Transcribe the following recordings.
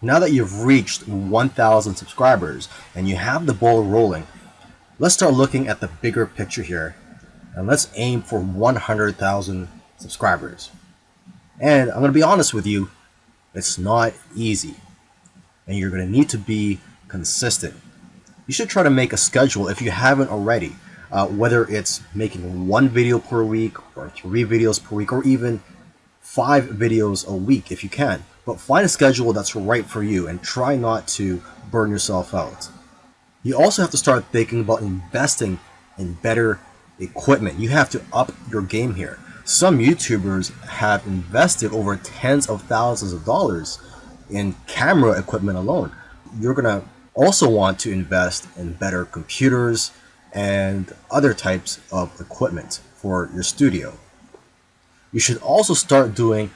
Now that you've reached 1,000 subscribers and you have the ball rolling, let's start looking at the bigger picture here and let's aim for 100,000 subscribers. And I'm going to be honest with you, it's not easy. And you're going to need to be consistent. You should try to make a schedule if you haven't already, uh, whether it's making one video per week or three videos per week or even five videos a week if you can. But find a schedule that's right for you and try not to burn yourself out. You also have to start thinking about investing in better equipment. You have to up your game here. Some YouTubers have invested over tens of thousands of dollars in camera equipment alone. You're going to also want to invest in better computers and other types of equipment for your studio. You should also start doing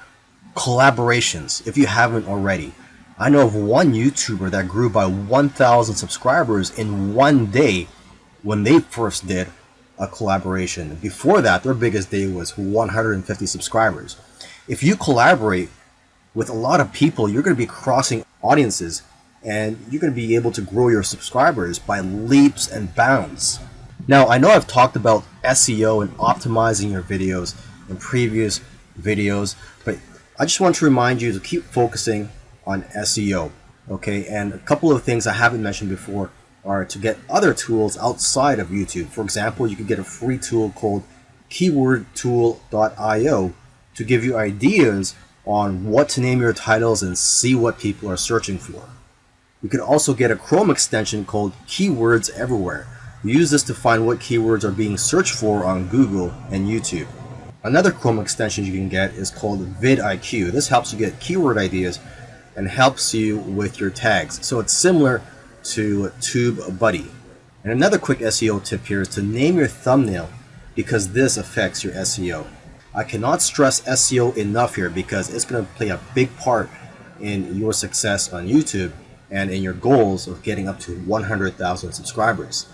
collaborations if you haven't already. I know of one YouTuber that grew by 1,000 subscribers in one day when they first did a collaboration. Before that, their biggest day was 150 subscribers. If you collaborate with a lot of people, you're going to be crossing audiences and you're going to be able to grow your subscribers by leaps and bounds. Now, I know I've talked about SEO and optimizing your videos in previous videos, but I just want to remind you to keep focusing on SEO. Okay, and a couple of things I haven't mentioned before are to get other tools outside of YouTube. For example, you can get a free tool called keywordtool.io to give you ideas on what to name your titles and see what people are searching for. You can also get a Chrome extension called Keywords Everywhere. Use this to find what keywords are being searched for on Google and YouTube. Another Chrome extension you can get is called vidIQ. This helps you get keyword ideas and helps you with your tags. So it's similar to TubeBuddy. And another quick SEO tip here is to name your thumbnail because this affects your SEO. I cannot stress SEO enough here because it's going to play a big part in your success on YouTube and in your goals of getting up to 100,000 subscribers.